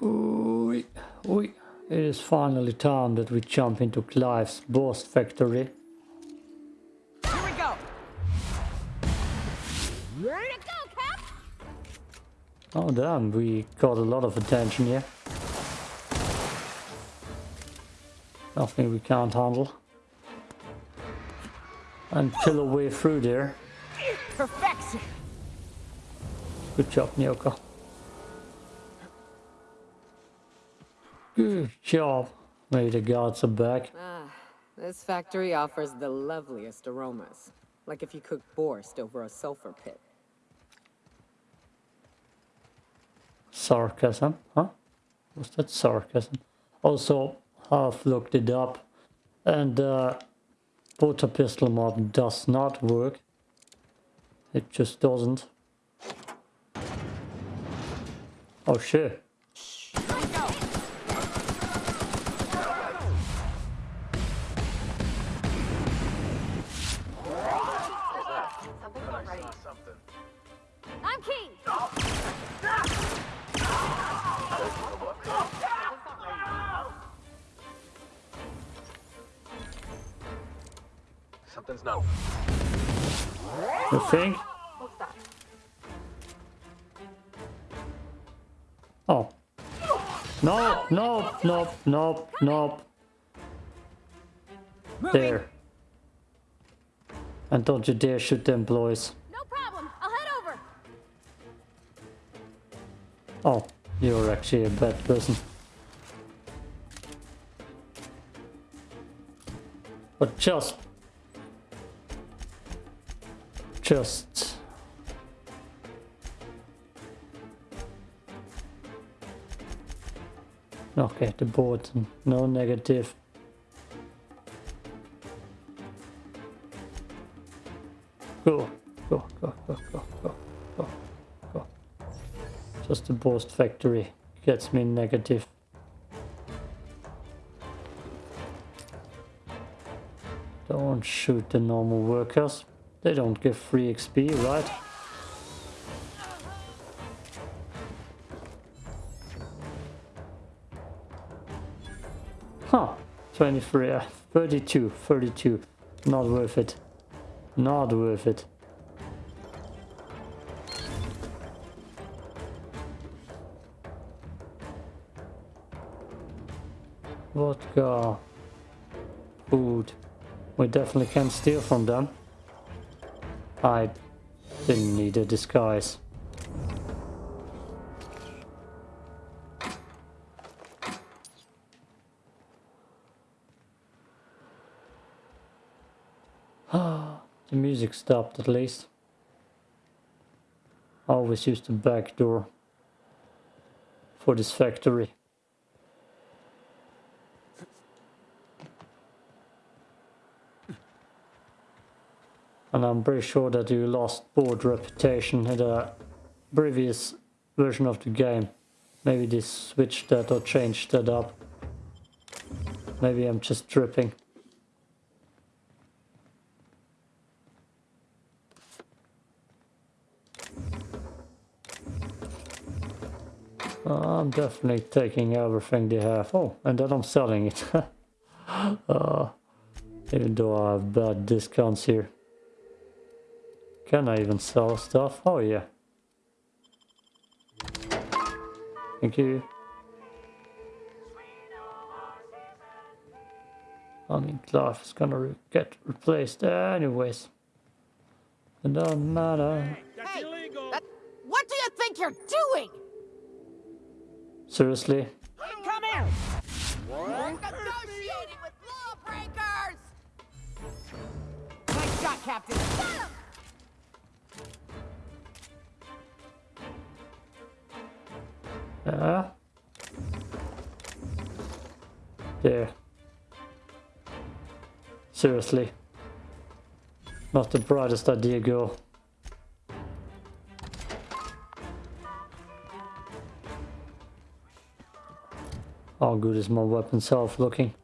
Oi, oi. It is finally time that we jump into Clive's Boarst factory. Here we go. Ready to go, Cap? Oh damn, we got a lot of attention here. Nothing we can't handle. And kill a way through there. Perfection. Good job, Nyoka. Good job. Maybe the gods are back. Ah, this factory offers the loveliest aromas. Like if you cooked borscht over a sulfur pit. Sarcasm, huh? Was that sarcasm? Also, half looked it up and uh, water pistol mod does not work. It just doesn't. Oh shit. Something's not. You think? Oh. No, no, no, no, no. Moving. There. And don't you dare shoot them boys. No problem. I'll head over. Oh, you're actually a bad person. But just... Just... Okay, the board, no negative. Go, go, go, go, go, go, go, go. Just the Boarst factory gets me negative. Don't shoot the normal workers. They don't give free XP, right? Huh. 23, uh, 32, 32. Not worth it. Not worth it. Vodka. Food. We definitely can steal from them. I didn't need a disguise. the music stopped at least. Always use the back door for this factory. And I'm pretty sure that you lost board reputation in the previous version of the game. Maybe they switched that or changed that up. Maybe I'm just tripping. I'm definitely taking everything they have. Oh, and then I'm selling it. uh, even though I have bad discounts here. Can I even sell stuff? Oh yeah. Thank you. I mean, Clive is gonna re get replaced anyways. It doesn't matter. Hey, that, what do you think you're doing? Seriously? Come here. We're negotiating with lawbreakers. Nice shot, Captain. Yeah. There. Seriously. Not the brightest idea, girl. How good is my weapon self looking?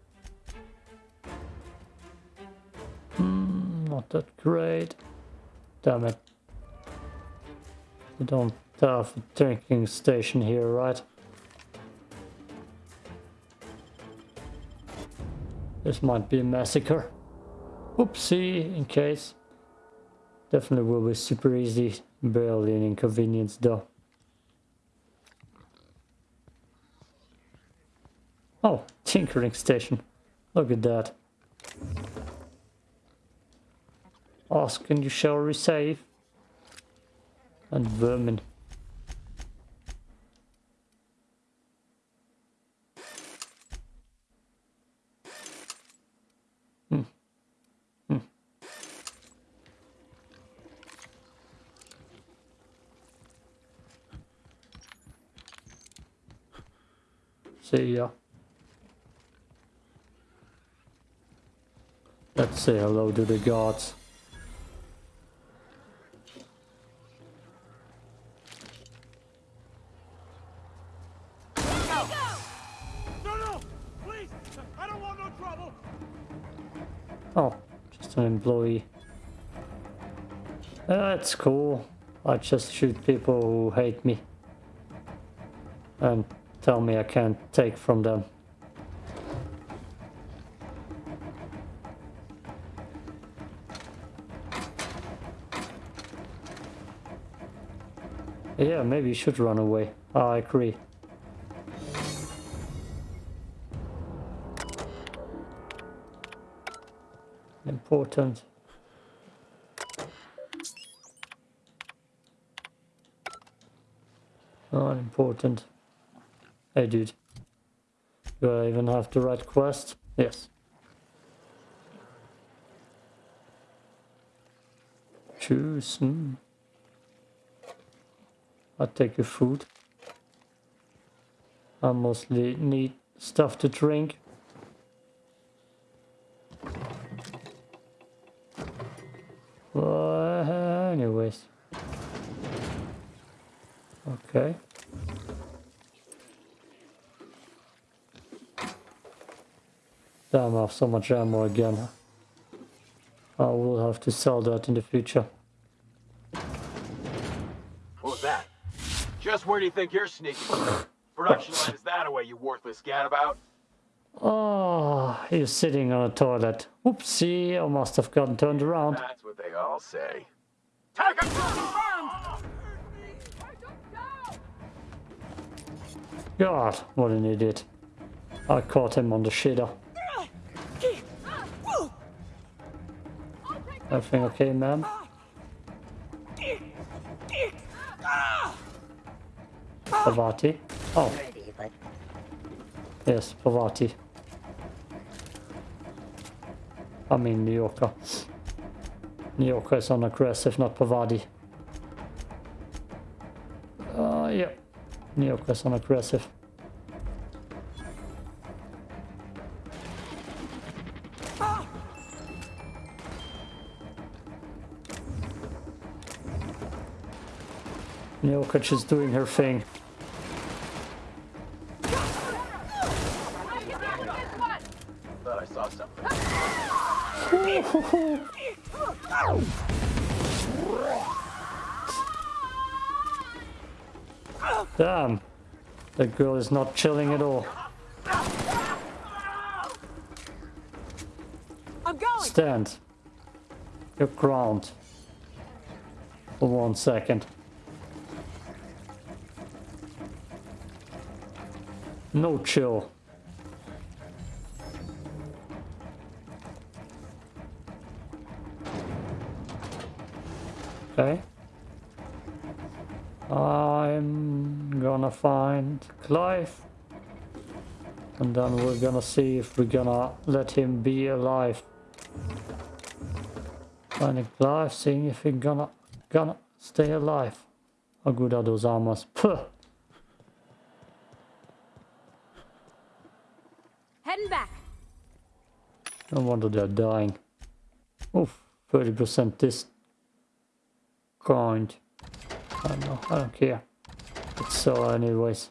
Hmm, not that great. Damn it. We don't Tough tanking station here, right? This might be a massacre. Oopsie, in case. Definitely will be super easy. Barely an inconvenience though. Oh, tinkering station. Look at that. Ask and you shall receive. And vermin. See. Let's say hello to the gods. No, no! Please! I don't want no trouble! Oh, just an employee. That's cool. I just shoot people who hate me. And tell me I can't take from them. Yeah, maybe you should run away. I agree. Important. Not important. Hey dude. Do I even have the right quest? Yes. Choose. Hmm. I'll take your food. I mostly need stuff to drink. Well, anyways. Okay. Damn, I have so much ammo again. I will have to sell that in the future. What was that? Just where do you think you're sneaking? Production line is that away, you worthless gadabout? Oh, he's sitting on a toilet. Oopsie, I must have gotten turned around. That's what they all say. Take Target confirmed! God, what an idiot. I caught him on the shitter. Everything okay, ma'am? Parvati? Oh. Yes, Parvati. I mean New Yorker. New Yorker is on aggressive, not Parvati. Uh, yeah. New Yorker is on aggressive. Nyoka is doing her thing. Thought I saw something. Damn. That girl is not chilling at all. I'm going! Stand. Your ground. For one second. No chill. Okay. I'm gonna find Clive. And then we're gonna see if we're gonna let him be alive. Finding Clive, seeing if he's gonna gonna stay alive. How good are those armors? Puh. Heading back. No wonder they're dying. Oof, 30% this. I don't know, I don't care. It's so anyways.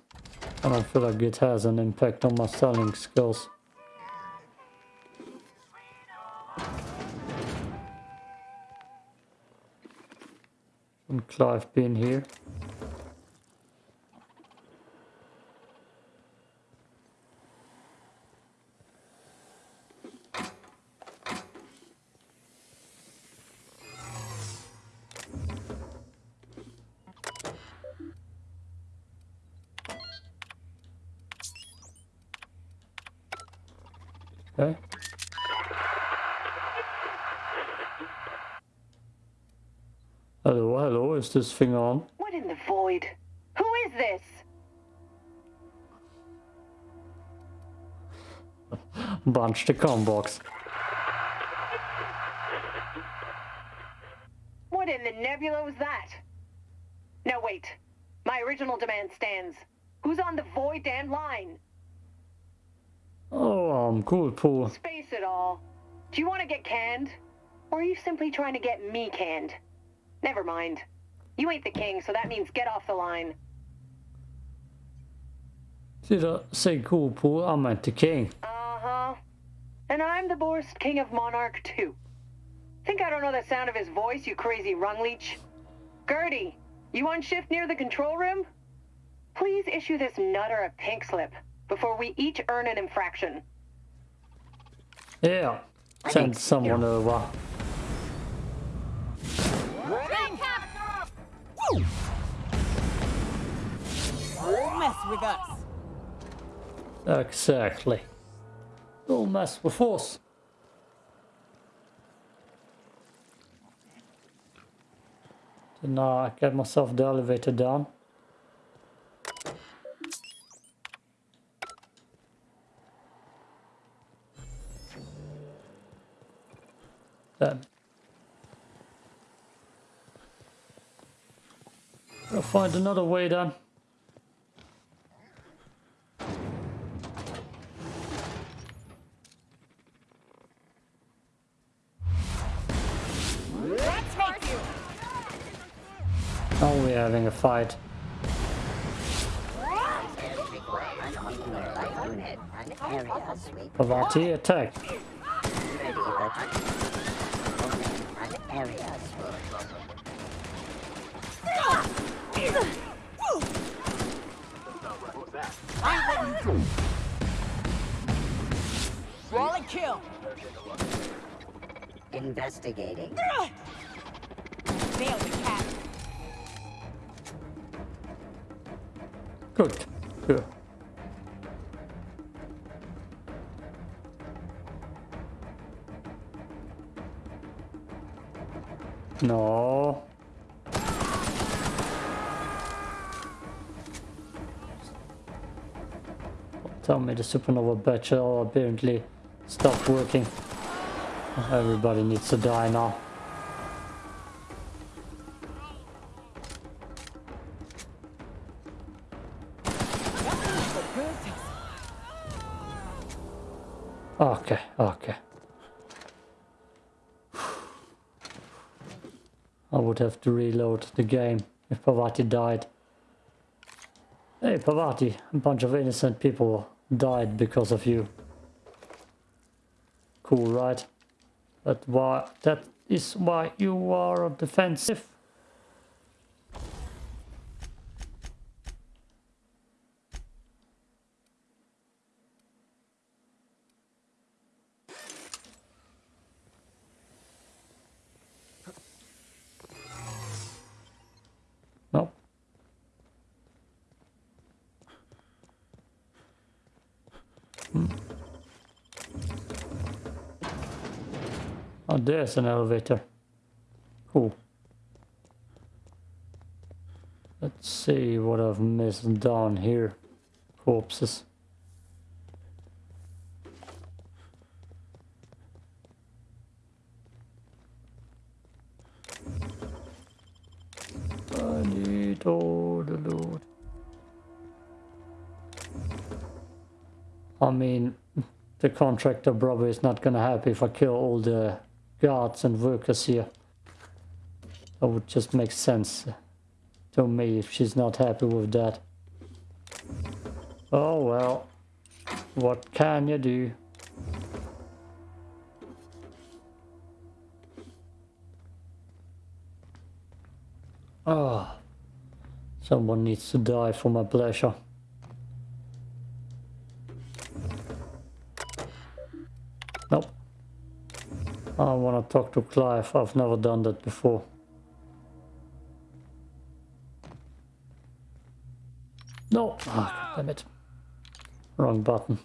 I don't feel like it has an impact on my selling skills. And Clive being here. Okay. Hello, hello, is this thing on? What in the void? Who is this? Bunch the combox. What in the nebula was that? No, wait. My original demand stands. Who's on the void damn line? Oh, I'm cool, Pooh. Space it all. Do you want to get canned? Or are you simply trying to get me canned? Never mind. You ain't the king, so that means get off the line. Did I say cool, Pooh? I meant the king. Uh-huh. And I'm the Borst King of Monarch too. Think I don't know the sound of his voice, you crazy rung leech? Gertie, you on shift near the control room? Please issue this nutter a pink slip before we each earn an infraction. Yeah. Send someone over. Don't mess with us. Exactly. Don't mess with us. So now I get myself the elevator down. Then. Find another way then. Oh, now we're having a fight. Parvati attack. Roll kill. Investigating. Cat. Good. Good. No. Tell me the supernova batch apparently stopped working. Everybody needs to die now. Okay, okay. I would have to reload the game if Parvati died. Hey Parvati, a bunch of innocent people died because of you. Cool, right? But why that is why you are defensive. No. Hmm. Oh, there's an elevator. Cool. Let's see what I've missed down here. Corpses. I need all the loot. I mean, the contractor probably is not gonna happy if I kill all the guards and workers here. That would just make sense to me if she's not happy with that. Oh well, what can you do? Ah, someone needs to die for my pleasure. I want to talk to Clive. I've never done that before. No! Ah, damn it. Wrong button.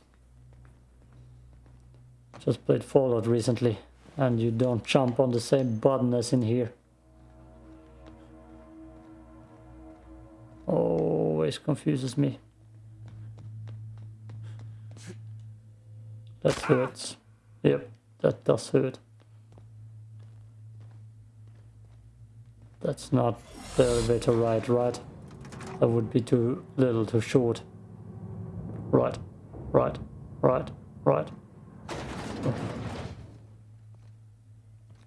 Just played Fallout recently, and you don't jump on the same button as in here. Always confuses me. That hurts. Yep, that does hurt. That's not the elevator ride, right? That would be too little, too short. Right, right, right, right.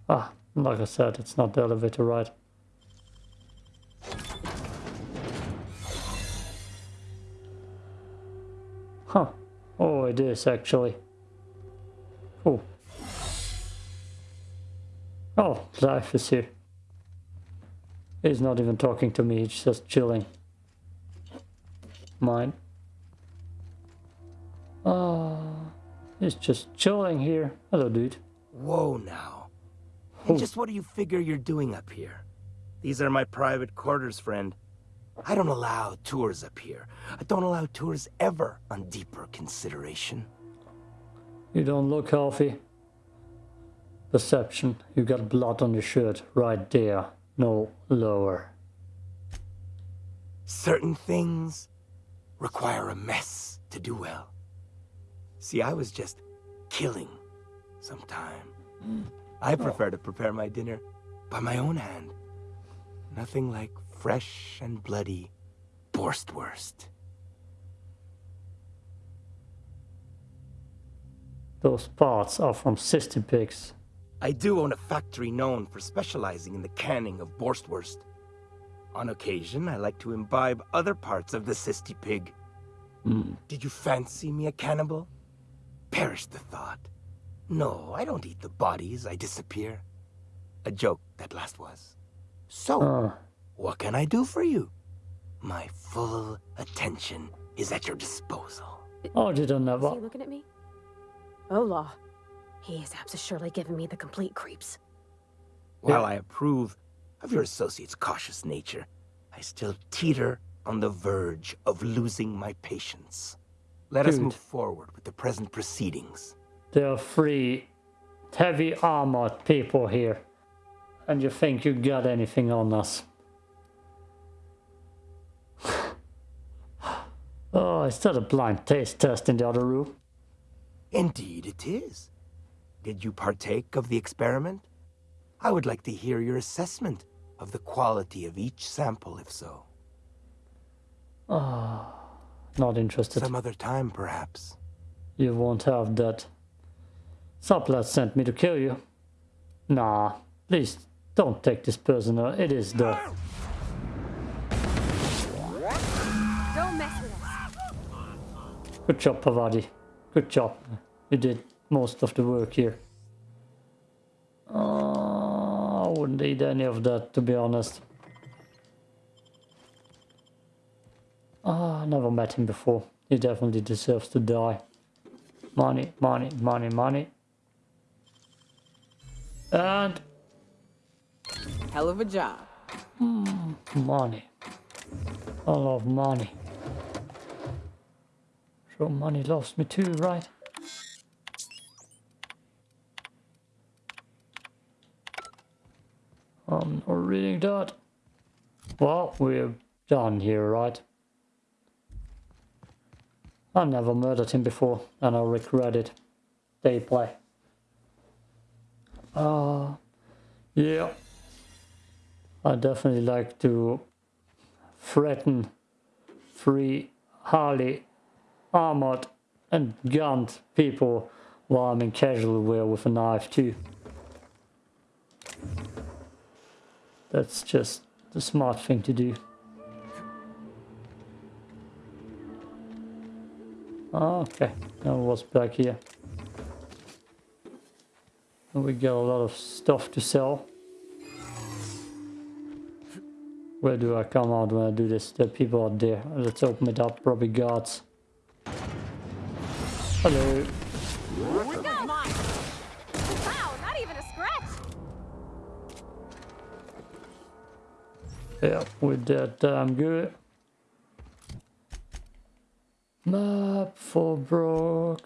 Ah, like I said, it's not the elevator ride. Huh. Oh, it is actually. Oh. Oh, life is here. He's not even talking to me, he's just chilling. Mine. Ah, it's just chilling here. Hello, dude. Whoa now. And just what do you figure you're doing up here? These are my private quarters, friend. I don't allow tours up here. I don't allow tours ever on deeper consideration. You don't look healthy. Perception. You got blood on your shirt right there. No lower. Certain things require a mess to do well. See, I was just killing sometime. Mm. I oh. prefer to prepare my dinner by my own hand. Nothing like fresh and bloody Boarstwurst. Those parts are from Cystypigs. I do own a factory known for specializing in the canning of Boarstwurst. On occasion, I like to imbibe other parts of the Cystypig. Did you fancy me a cannibal? Perish the thought. No, I don't eat the bodies, I disappear. A joke, that last was. So, Ah, what can I do for you? My full attention is at your disposal. oh, did I Is never? he looking at me? Ola. His apps is surely giving me the complete creeps. While I approve of your associate's cautious nature, I still teeter on the verge of losing my patience. Let us move forward with the present proceedings. There are three heavy armored people here. And you think you got anything on us? oh, is that a blind taste test in the other room? Indeed it is. Did you partake of the experiment? I would like to hear your assessment of the quality of each sample, if so. ah, Not interested. Some other time, perhaps. You won't have that. Sublight sent me to kill you. Nah, please don't take this personal. It is the. Don't mess with us. Good job, Parvati. Good job. You did most of the work here. Uh, I wouldn't eat any of that, to be honest. Ah, I never met him before. He definitely deserves to die. Money, money, money, money. And Hell of a job. money. I love money. So money loves me too, right? I'm not reading that. Well, we're done here, right? I never murdered him before, and I regret it. They play. Uh, yeah. I definitely like to threaten free Harley armored and gunned people while I'm in casual wear with a knife too. That's just the smart thing to do. Ah, Okay, now what's back here? We got a lot of stuff to sell. Where do I come out when I do this? Are people out there. Let's open it up. Probably guards. Hello. Yeah, we did damn good. Map for Fallbrook.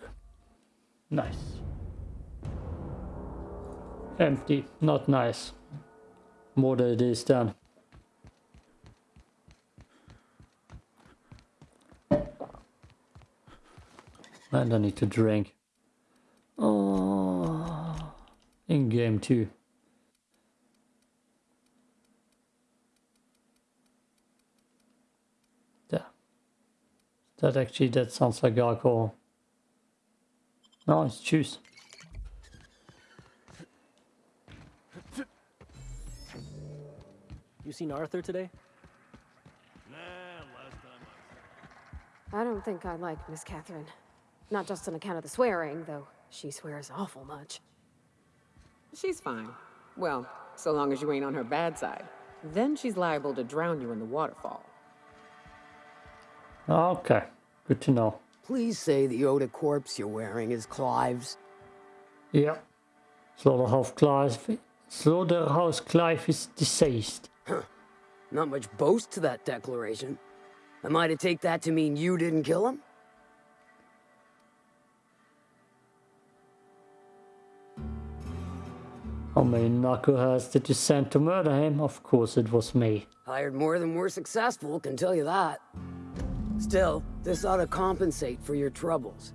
Nice. empty. Not nice. More than it is done. And I need to drink. Oh, in game two. There. That actually, that sounds like alcohol. No, it's juice. You seen Arthur today? Nah, last time I I don't think I like Miss Catherine. Not just on account of the swearing, though she swears awful much. She's fine. Well, so long as you ain't on her bad side. Then she's liable to drown you in the waterfall. Oh, okay, good to know. Please say the Oda corpse you're wearing is Clive's. Yeah. Slaughterhouse Clive. Slaughterhouse Clive is deceased. Not much boast to that declaration. Am I to take that to mean you didn't kill him? How many knuckleheads did you send to murder him? Of course it was me. Hired more than we're successful, can tell you that. Still, this ought to compensate for your troubles.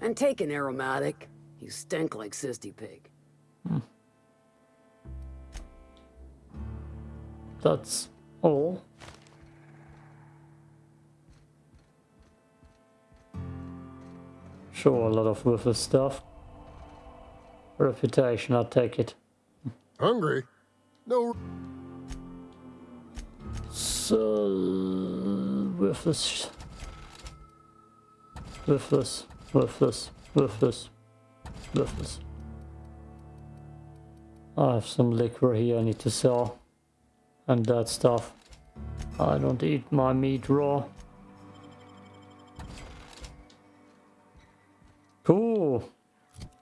And take an aromatic. You stink like Cystypig. Hmm. That's all. Sure, a lot of worthless stuff. Reputation, I'll take it. Hungry? No. So, worthless. Worthless, worthless, worthless, worthless. I have some liquor here I need to sell. And that stuff. I don't eat my meat raw. Cool.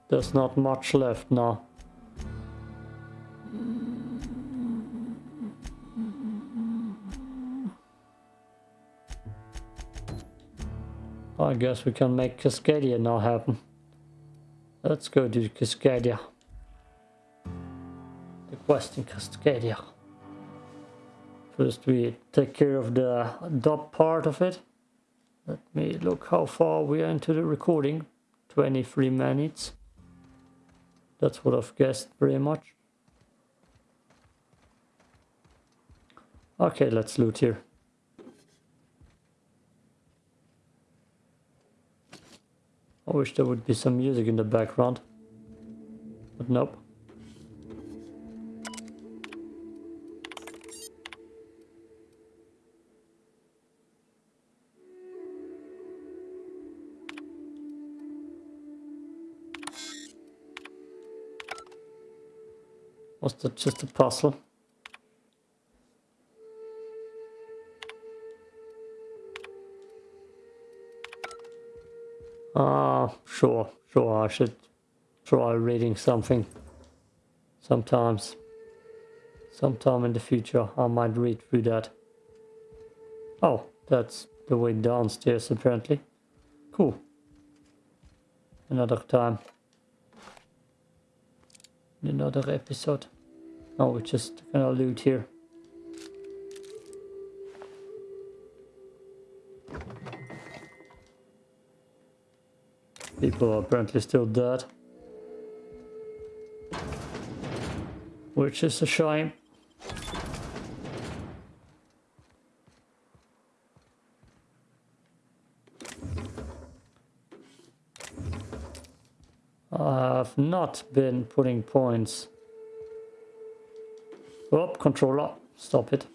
There's not much left now. I guess we can make Cascadia now happen. Let's go to Cascadia. The quest in Cascadia. First we take care of the dub part of it. Let me look how far we are into the recording. 23 minutes. That's what I've guessed pretty much. Okay, let's loot here. Wish there would be some music in the background. But nope. Was that just a puzzle? Ah, sure, sure, I should try reading something. Sometimes. Sometime in the future, I might read through that. Oh, that's the way downstairs, apparently. Cool. Another time. Another episode. Oh, we're just gonna loot here. People are apparently still dead. Which is a shame. I have not been putting points. Oh, controller, stop it.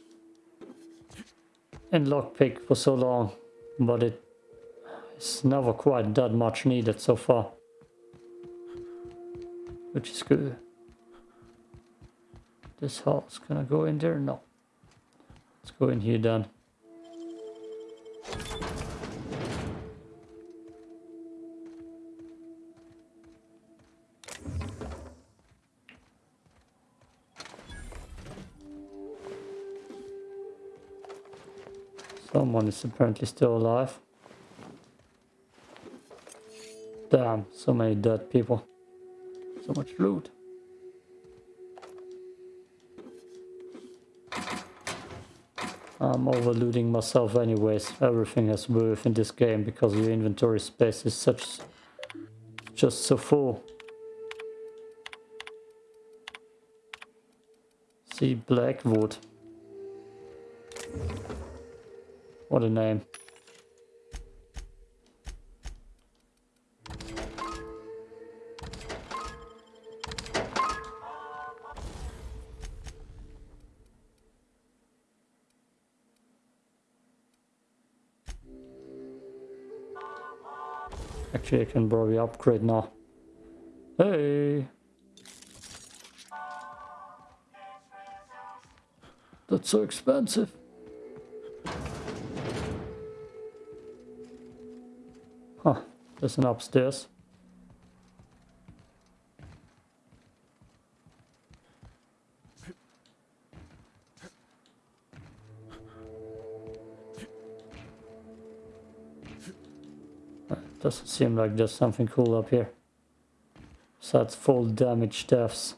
In lockpick for so long, but it it's never quite that much needed so far. Which is good. This house, can I go in there? No. Let's go in here then. Someone is apparently still alive. Damn, so many dead people. So much loot. I'm overlooting myself anyways. Everything has worth in this game because your inventory space is such just so full. See Blackwood. What a name. I can probably upgrade now. Hey! That's so expensive. Huh, there's an upstairs. Doesn't seem like there's something cool up here. Besides full damage deaths.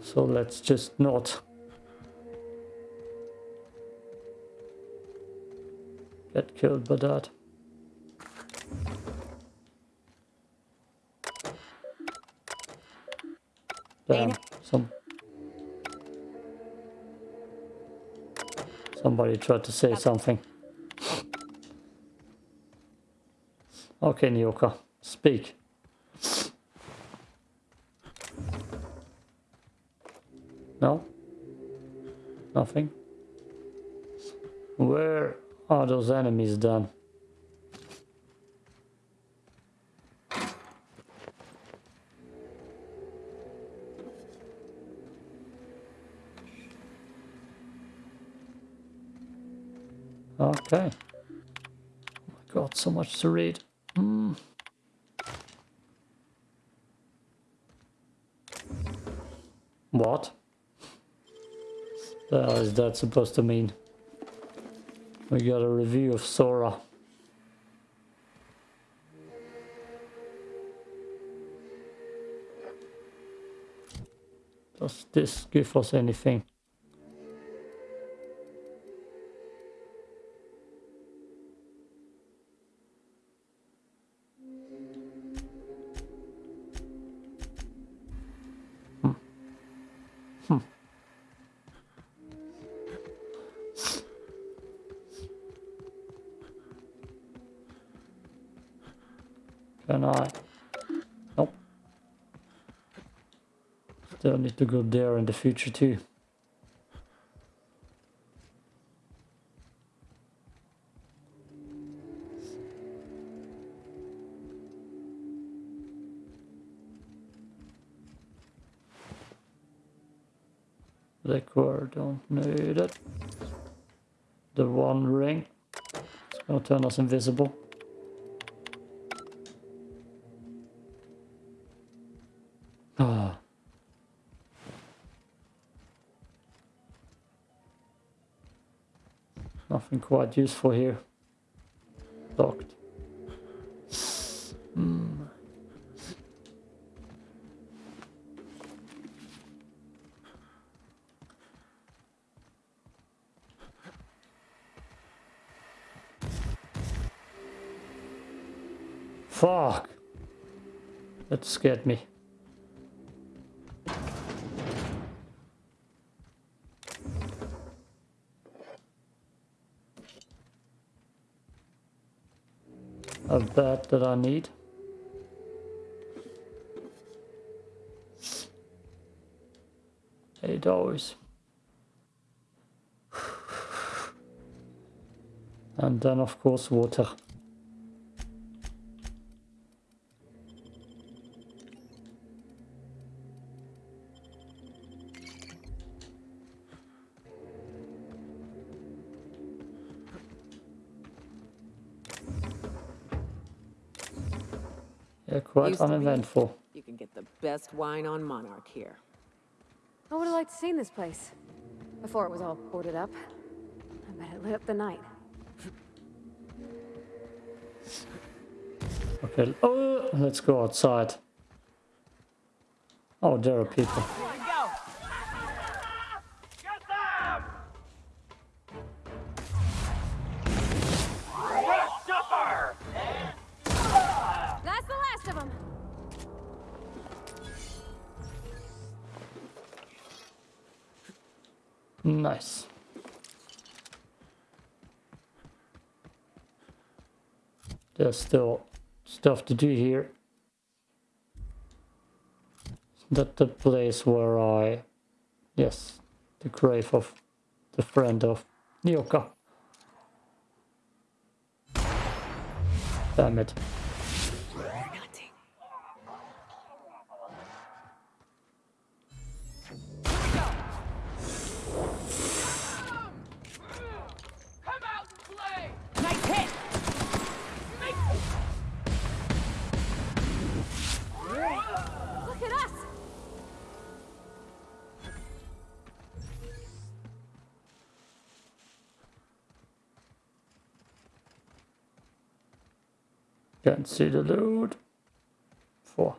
So let's just not get killed by that. Somebody tried to say something. Okay, Nyoka, speak. No? Nothing? Where are those enemies then? Okay. Oh my god, so much to read. Hmm. What? Hell is that supposed to mean? We got a review of Sora. Does this give us anything? Can I? Nope. Still need to go there in the future too. Liquor, don't need it. The one ring. It's gonna turn us invisible. Quite useful here. Locked. Hmm. Fuck. That scared me. A bat that I need. Eight hours. And then of course water. Quite Used to be. uneventful. You can get the best wine on Monarch here. I would have liked to seen this place. Before it was all boarded up. I bet it lit up the night. Okay, oh, let's go outside. Oh, there are people. Nice. There's still stuff to do here. That the place where I... Yes, the grave of the friend of Nyoka. Damn it. Can't see the load. Four.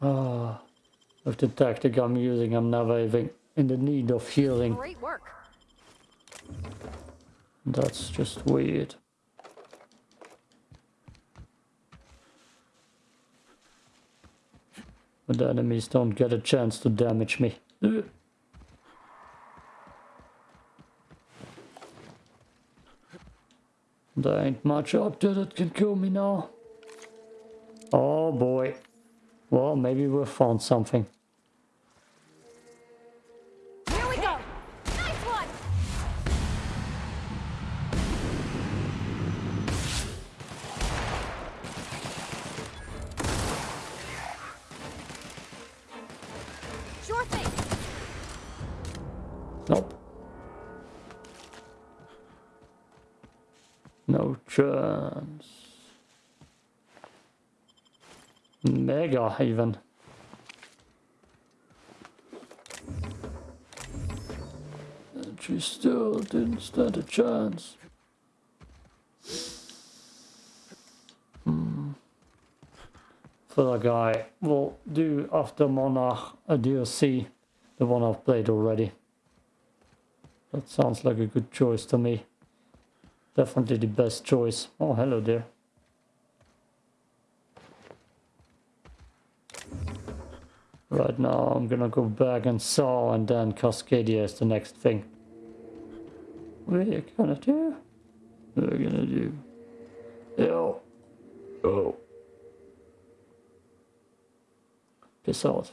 Ah, with the tactic I'm using, I'm never even in the need of healing. Great work. That's just weird. But the enemies don't get a chance to damage me. There ain't much up there that can kill me now. Oh boy. Well, maybe we'll found something. Here we go! Nice one! Sure thing! Nope. Chance. Mega even. And she still didn't stand a chance. Hmm. For the guy, we'll do after Monarch a DLC, the one I've played already. That sounds like a good choice to me. Definitely the best choice. Oh, hello there. Right now I'm gonna go back and saw and then Cascadia is the next thing. We're you gonna do? We're gonna do. Yo. Oh. Peace out.